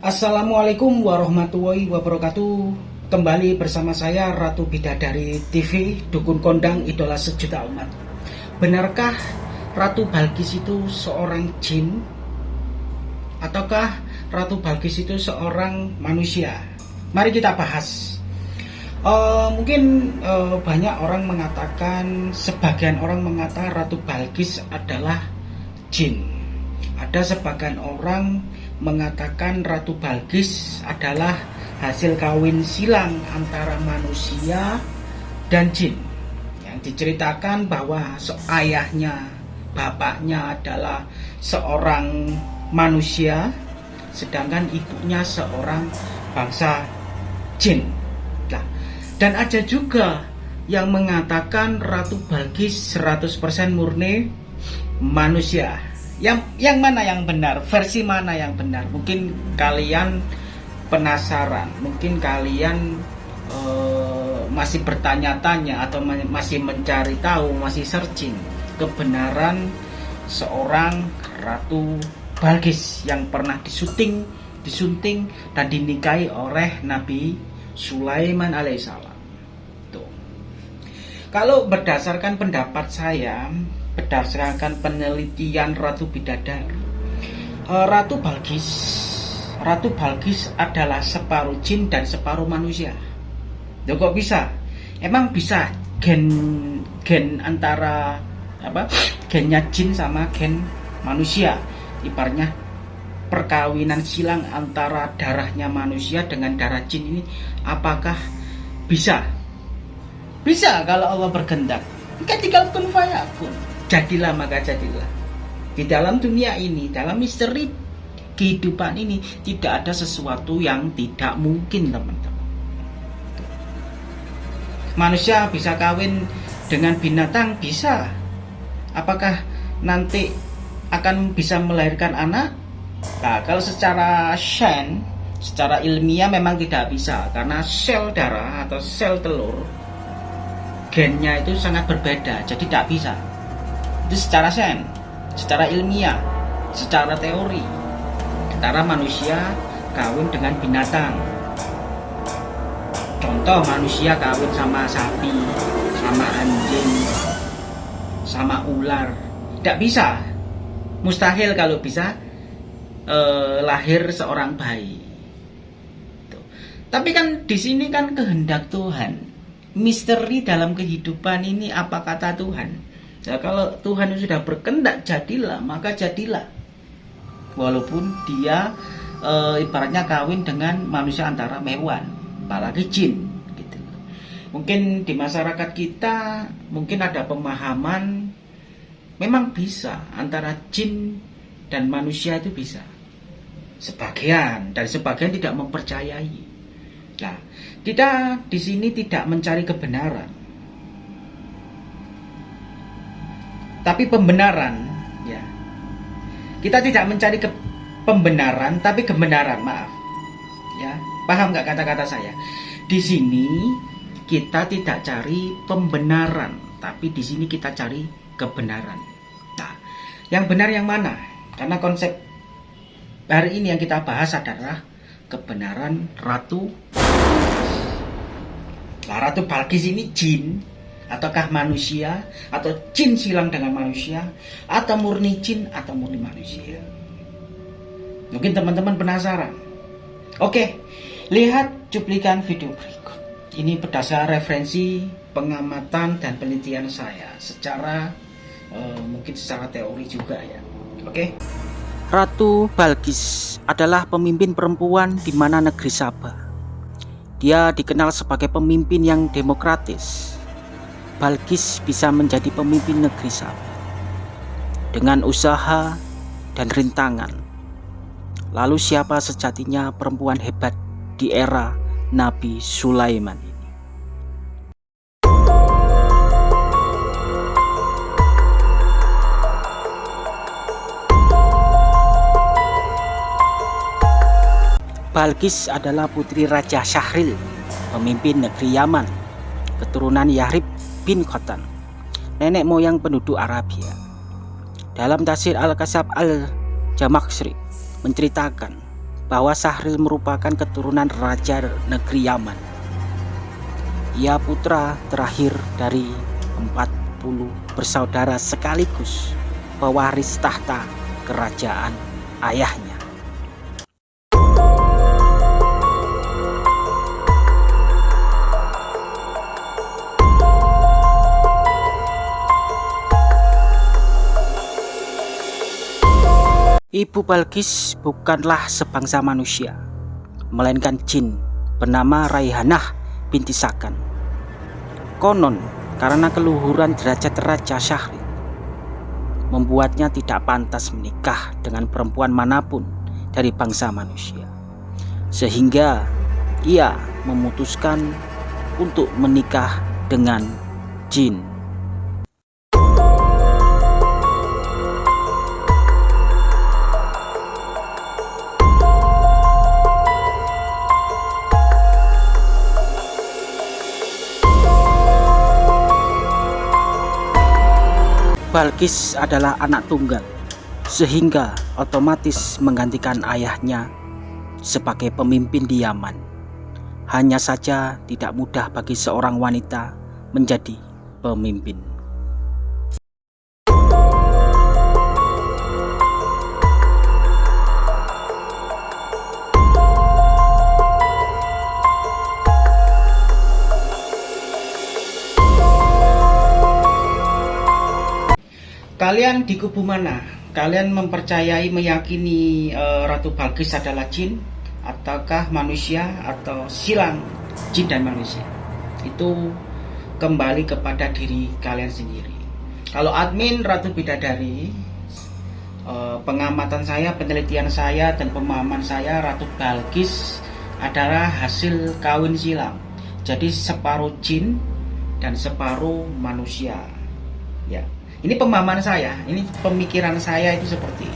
Assalamualaikum warahmatullahi wabarakatuh Kembali bersama saya Ratu Bidadari TV Dukun Kondang Idola Sejuta Umat Benarkah Ratu Balkis itu seorang jin? Ataukah Ratu Balkis itu seorang manusia? Mari kita bahas uh, Mungkin uh, banyak orang mengatakan Sebagian orang mengatakan Ratu Balkis adalah jin Ada sebagian orang mengatakan Ratu Balkis adalah hasil kawin silang antara manusia dan jin. Yang diceritakan bahwa ayahnya bapaknya adalah seorang manusia sedangkan ibunya seorang bangsa jin. Nah, dan ada juga yang mengatakan Ratu Balkis 100% murni manusia yang yang mana yang benar? Versi mana yang benar? Mungkin kalian penasaran. Mungkin kalian uh, masih bertanya-tanya atau masih mencari tahu masih searching kebenaran seorang ratu Balkis yang pernah disunting disunting dan dinikahi oleh Nabi Sulaiman alaihissalam. Tuh. Kalau berdasarkan pendapat saya berdasarkan penelitian Ratu Bidadari eh, Ratu Balkis Ratu Balkis adalah separuh jin dan separuh manusia. Loh kok bisa? Emang bisa gen gen antara apa gennya jin sama gen manusia? Iparnya perkawinan silang antara darahnya manusia dengan darah jin ini apakah bisa? Bisa kalau Allah berkehendak. Tinggal kun fayakun jadilah maka jadilah. Di dalam dunia ini dalam misteri kehidupan ini tidak ada sesuatu yang tidak mungkin teman-teman. Manusia bisa kawin dengan binatang bisa. Apakah nanti akan bisa melahirkan anak? Nah kalau secara shen secara ilmiah memang tidak bisa karena sel darah atau sel telur gennya itu sangat berbeda jadi tidak bisa itu secara sen secara ilmiah secara teori antara manusia kawin dengan binatang. Contoh manusia kawin sama sapi sama anjing sama ular. Tidak bisa. Mustahil kalau bisa eh, lahir seorang bayi. Tuh. tapi kan di sini kan kehendak Tuhan. Misteri dalam kehidupan ini apa kata Tuhan Ya kalau Tuhan sudah berkendak jadilah, maka jadilah. Walaupun dia e, ibaratnya kawin dengan manusia antara mewan, apalagi jin gitu. Mungkin di masyarakat kita mungkin ada pemahaman memang bisa antara jin dan manusia itu bisa. Sebagian dan sebagian tidak mempercayai. Nah, kita di sini tidak mencari kebenaran tapi pembenaran ya. Kita tidak mencari ke pembenaran tapi kebenaran maaf. Ya paham nggak kata-kata saya? Di sini kita tidak cari pembenaran tapi di sini kita cari kebenaran. Nah yang benar yang mana? Karena konsep hari ini yang kita bahas adalah kebenaran ratu nah ratu Balkis ini jin ataukah manusia atau jin silang dengan manusia atau murni jin atau murni manusia? Mungkin teman-teman penasaran. Oke lihat cuplikan video berikut. Ini berdasar referensi pengamatan dan penelitian saya. Secara uh, mungkin secara teori juga ya. Oke? Ratu Balkis adalah pemimpin perempuan di mana negeri Sabah. Dia dikenal sebagai pemimpin yang demokratis, Balkis bisa menjadi pemimpin negeri Sabah dengan usaha dan rintangan. Lalu siapa sejatinya perempuan hebat di era Nabi Sulaiman ini? Balkis adalah putri Raja Syahril, pemimpin negeri Yaman, keturunan Yahrib bin Khotan, nenek moyang penduduk Arabia. Dalam tafsir Al-Kasab Al-Jamaksri menceritakan bahwa Sahril merupakan keturunan Raja Negeri Yaman. Ia putra terakhir dari 40 bersaudara sekaligus pewaris tahta kerajaan ayahnya. Ibu Balkis bukanlah sebangsa manusia, melainkan jin bernama Raihanah binti Sakan. Konon karena keluhuran derajat Raja Syahri membuatnya tidak pantas menikah dengan perempuan mana pun dari bangsa manusia. Sehingga ia memutuskan untuk menikah dengan jin. Balkis adalah anak tunggal, sehingga otomatis menggantikan ayahnya sebagai pemimpin di Yaman. Hanya saja tidak mudah bagi seorang wanita menjadi pemimpin. Kalian di kubu mana? Kalian mempercayai, meyakini uh, Ratu Balkis adalah jin, ataukah manusia, atau silang jin dan manusia? Itu kembali kepada diri kalian sendiri. Kalau admin Ratu Bidadari, uh, pengamatan saya, penelitian saya, dan pemahaman saya, Ratu Balkis adalah hasil kawin silang. Jadi separuh jin dan separuh manusia. Ya. Ini pemahaman saya, ini pemikiran saya itu seperti.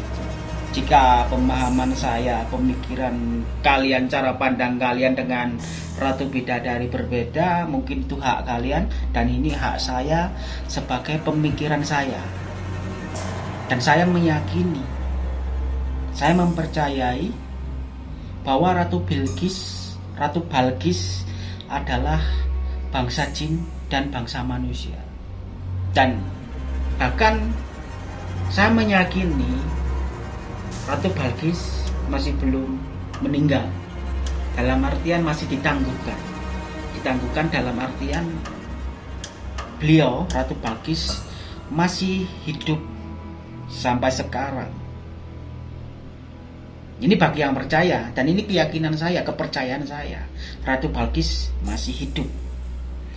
Jika pemahaman saya, pemikiran kalian, cara pandang kalian dengan Ratu Bidadari berbeda, mungkin itu hak kalian dan ini hak saya sebagai pemikiran saya. Dan saya meyakini, saya mempercayai bahwa Ratu Bilqis, Ratu Balkis adalah bangsa jin dan bangsa manusia. Dan Bahkan saya meyakini Ratu Balkis masih belum meninggal. Dalam artian masih ditangguhkan. Ditangguhkan dalam artian beliau Ratu Balkis masih hidup sampai sekarang. Ini bagi yang percaya dan ini keyakinan saya, kepercayaan saya. Ratu Balkis masih hidup.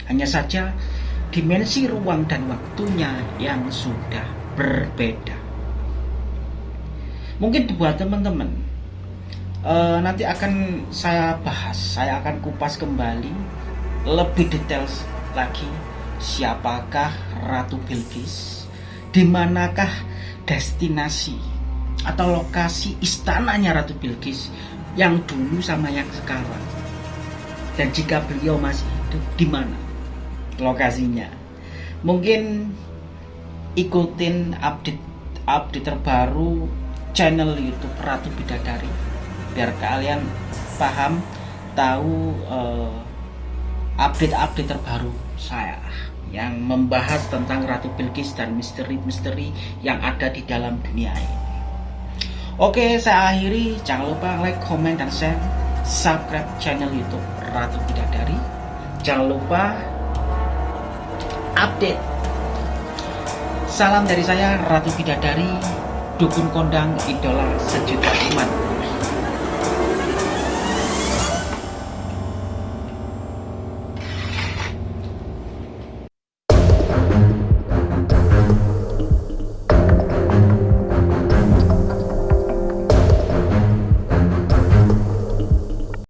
Hanya saja dimensi ruang dan waktunya yang sudah berbeda. Mungkin buat teman-teman uh, nanti akan saya bahas, saya akan kupas kembali lebih detail lagi siapakah Ratu Bilqis, di manakah destinasi atau lokasi istananya Ratu Bilqis yang dulu sama yang sekarang. Dan jika beliau masih hidup, di mana? Lokasinya mungkin ikutin update update terbaru channel YouTube Ratu Bidadari biar kalian paham tahu uh, update-update terbaru saya yang membahas tentang Ratu Bilqis dan misteri-misteri yang ada di dalam dunia ini. Oke, saya akhiri. Jangan lupa like, comment, dan share. Subscribe channel YouTube Ratu Bidadari. Jangan lupa update. Salam dari saya Ratu Bidadari, Dukun Kondang Idola Sejuta Umat.